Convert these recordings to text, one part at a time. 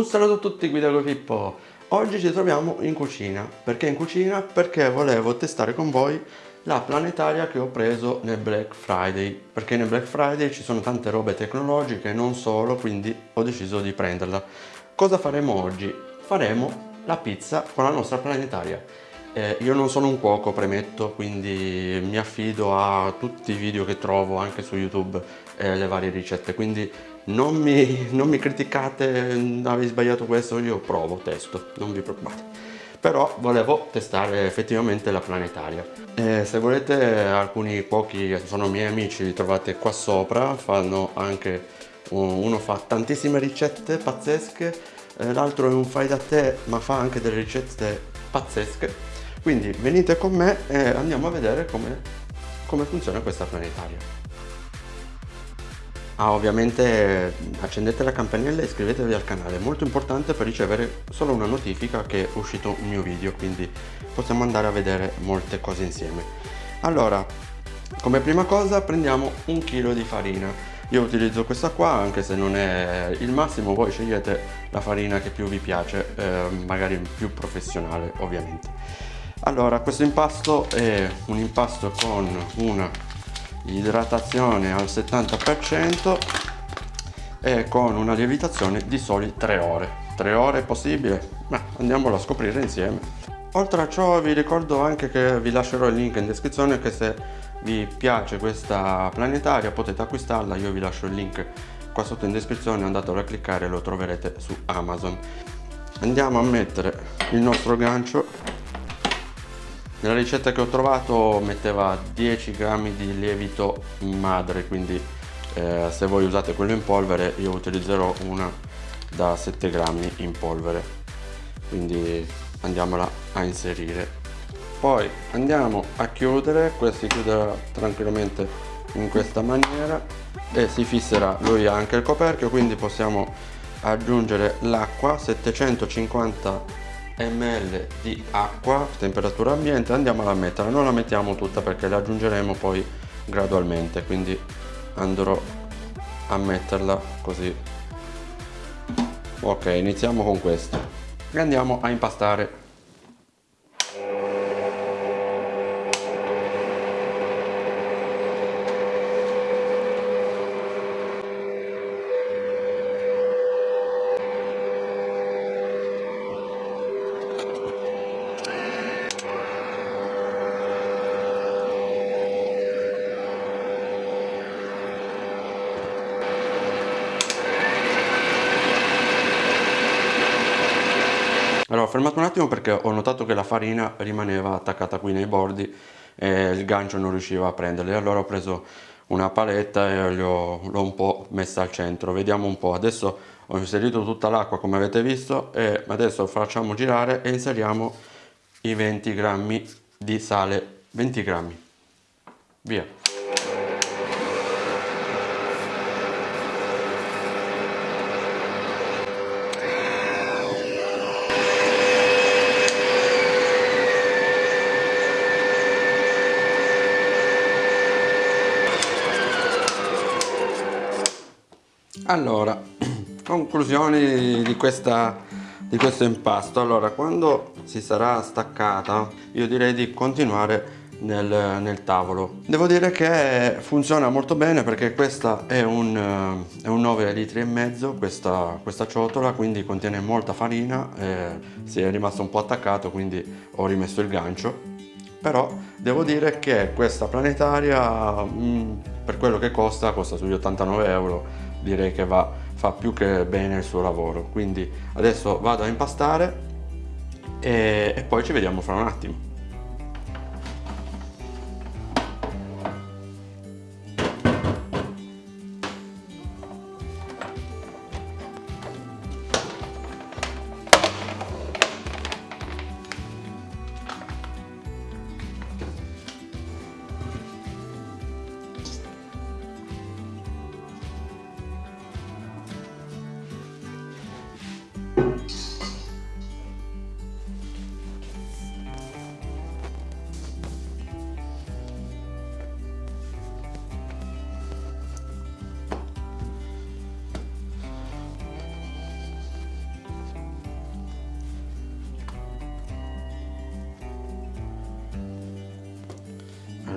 Un saluto a tutti, Guida con Pippo. Oggi ci troviamo in cucina. Perché in cucina? Perché volevo testare con voi la planetaria che ho preso nel Black Friday. Perché nel Black Friday ci sono tante robe tecnologiche, non solo, quindi ho deciso di prenderla. Cosa faremo oggi? Faremo la pizza con la nostra planetaria. Eh, io non sono un cuoco, premetto, quindi mi affido a tutti i video che trovo anche su YouTube e eh, le varie ricette, quindi non mi, non mi criticate, avevi sbagliato questo, io provo, testo, non vi preoccupate. Però volevo testare effettivamente la planetaria. E se volete alcuni cuochi sono miei amici li trovate qua sopra fanno anche uno fa tantissime ricette pazzesche l'altro è un fai da te ma fa anche delle ricette pazzesche. Quindi venite con me e andiamo a vedere come, come funziona questa planetaria Ah, ovviamente accendete la campanella e iscrivetevi al canale, è molto importante per ricevere solo una notifica che è uscito un mio video, quindi possiamo andare a vedere molte cose insieme. Allora, come prima cosa prendiamo un chilo di farina. Io utilizzo questa qua, anche se non è il massimo, voi scegliete la farina che più vi piace, eh, magari più professionale ovviamente. Allora, questo impasto è un impasto con una idratazione al 70% e con una lievitazione di soli 3 ore. 3 ore è possibile? ma andiamolo a scoprire insieme. Oltre a ciò vi ricordo anche che vi lascerò il link in descrizione che se vi piace questa planetaria potete acquistarla. Io vi lascio il link qua sotto in descrizione andatelo a cliccare lo troverete su Amazon. Andiamo a mettere il nostro gancio nella ricetta che ho trovato metteva 10 grammi di lievito madre quindi eh, se voi usate quello in polvere io utilizzerò una da 7 grammi in polvere. Quindi andiamola a inserire. Poi andiamo a chiudere questo si chiuderà tranquillamente in questa maniera e si fisserà. Lui anche il coperchio quindi possiamo aggiungere l'acqua 750 ml di acqua temperatura ambiente andiamola a mettere non la mettiamo tutta perché la aggiungeremo poi gradualmente quindi andrò a metterla così. Ok iniziamo con questo. E andiamo a impastare fermato un attimo perché ho notato che la farina rimaneva attaccata qui nei bordi e il gancio non riusciva a prenderli allora ho preso una paletta e l'ho un po' messa al centro. Vediamo un po' adesso ho inserito tutta l'acqua come avete visto e adesso facciamo girare e inseriamo i 20 grammi di sale. 20 grammi. Via allora conclusioni di questa di questo impasto. Allora quando si sarà staccata io direi di continuare nel, nel tavolo. Devo dire che funziona molto bene perché questa è un, è un 9 litri e mezzo questa, questa ciotola quindi contiene molta farina eh, si è rimasto un po' attaccato quindi ho rimesso il gancio. Però devo dire che questa planetaria mh, mm, per quello che costa costa sugli 89 euro direi che va, fa più che bene il suo lavoro. Quindi adesso vado a impastare e, e poi ci vediamo fra un attimo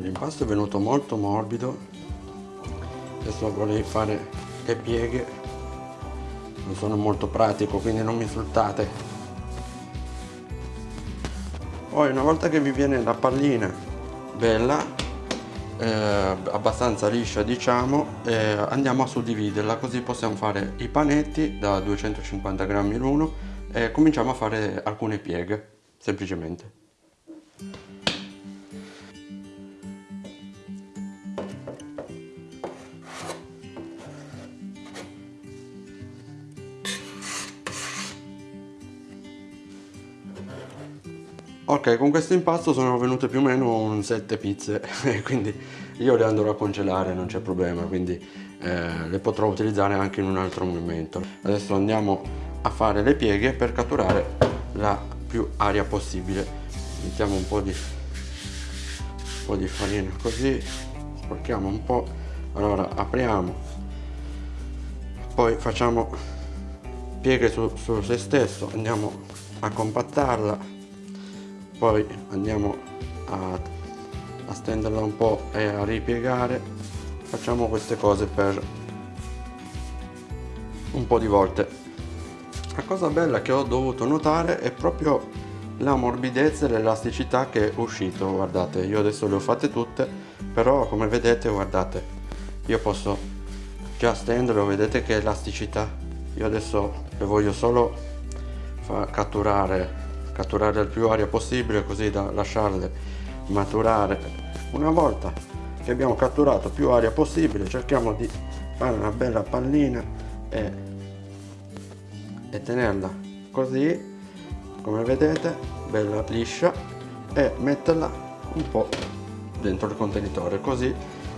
l'impasto è venuto molto morbido. Adesso vorrei fare le pieghe. Non sono molto pratico quindi non mi insultate poi una volta che vi viene la pallina bella eh, abbastanza liscia diciamo eh, andiamo a suddividerla così possiamo fare i panetti da 250 grammi l'uno e cominciamo a fare alcune pieghe semplicemente Ok, con questo impasto sono venute più o meno un 7 pizze, quindi io le andrò a congelare, non c'è problema, quindi eh, le potrò utilizzare anche in un altro momento. Adesso andiamo a fare le pieghe per catturare la più aria possibile. Mettiamo un po' di, un po di farina così, sporchiamo un po', allora apriamo, poi facciamo pieghe su, su se stesso, andiamo a compattarla poi andiamo a, a stenderla un po' e a ripiegare. Facciamo queste cose per un po' di volte. La cosa bella che ho dovuto notare è proprio la morbidezza e l'elasticità che è uscito guardate. Io adesso le ho fatte tutte però come vedete guardate io posso già stenderlo vedete che elasticità. Io adesso le voglio solo catturare catturare il più aria possibile così da lasciarle maturare. Una volta che abbiamo catturato più aria possibile cerchiamo di fare una bella pallina e, e tenerla così. Come vedete bella liscia e metterla un po' dentro il contenitore così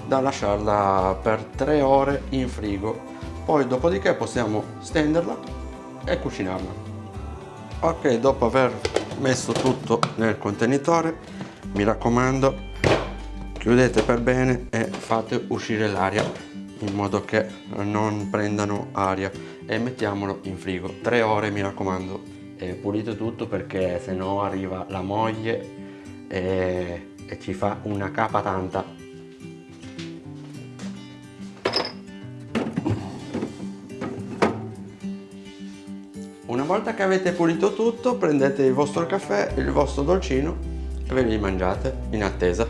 da lasciarla per 3 ore in frigo. Poi dopodiché possiamo stenderla e cucinarla ok dopo aver messo tutto nel contenitore mi raccomando chiudete per bene e fate uscire l'aria in modo che non prendano aria e mettiamolo in frigo. 3 ore mi raccomando e pulite tutto perché se no arriva la moglie e, e ci fa una capa tanta volta che avete pulito tutto, prendete il vostro caffè, il vostro dolcino e ve li mangiate in attesa.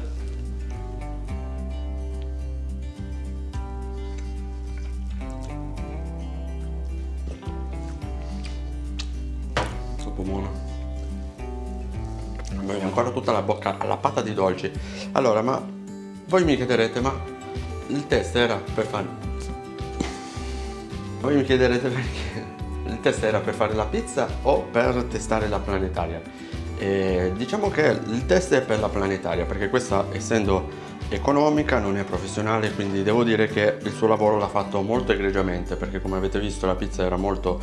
Troppo buono. Mi ancora tutta la bocca alla pata di dolci. Allora, ma voi mi chiederete, ma il test era per fare... Voi mi chiederete perché il test era per fare la pizza o per testare la planetaria. E diciamo che il test è per la planetaria perché questa essendo economica non è professionale quindi devo dire che il suo lavoro l'ha fatto molto egregiamente perché come avete visto la pizza era molto,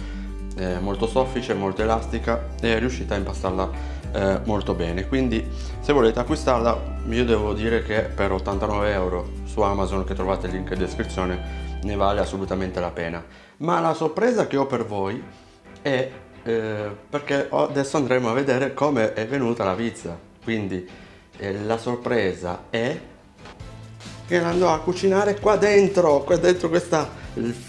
eh, molto soffice, molto elastica e è riuscita a impastarla eh, molto bene. Quindi se volete acquistarla io devo dire che per 89 euro su Amazon che trovate il link in descrizione ne vale assolutamente la pena ma la sorpresa che ho per voi è eh, perché adesso andremo a vedere come è venuta la pizza. Quindi eh, la sorpresa è che andrò a cucinare qua dentro qua dentro questa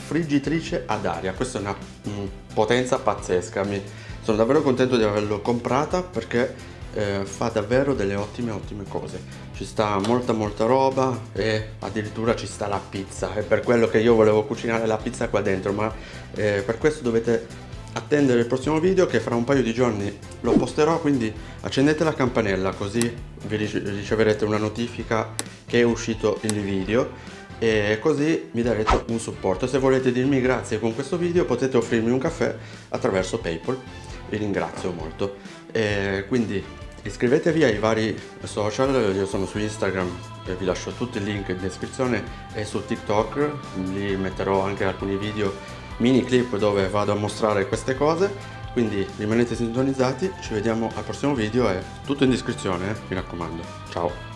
friggitrice ad aria. Questa è una mh, potenza pazzesca. Mi, sono davvero contento di averlo comprata perché eh, fa davvero delle ottime ottime cose. Ci sta molta molta roba e addirittura ci sta la pizza. È per quello che io volevo cucinare la pizza qua dentro ma eh, per questo dovete attendere il prossimo video che fra un paio di giorni lo posterò quindi accendete la campanella così vi riceverete una notifica che è uscito il video e così mi darete un supporto. Se volete dirmi grazie con questo video potete offrirmi un caffè attraverso paypal. Vi ringrazio molto. E quindi iscrivetevi ai vari social, io sono su Instagram e vi lascio tutti i link in descrizione e su TikTok, lì metterò anche alcuni video mini clip dove vado a mostrare queste cose, quindi rimanete sintonizzati, ci vediamo al prossimo video e tutto in descrizione, eh, mi raccomando, ciao!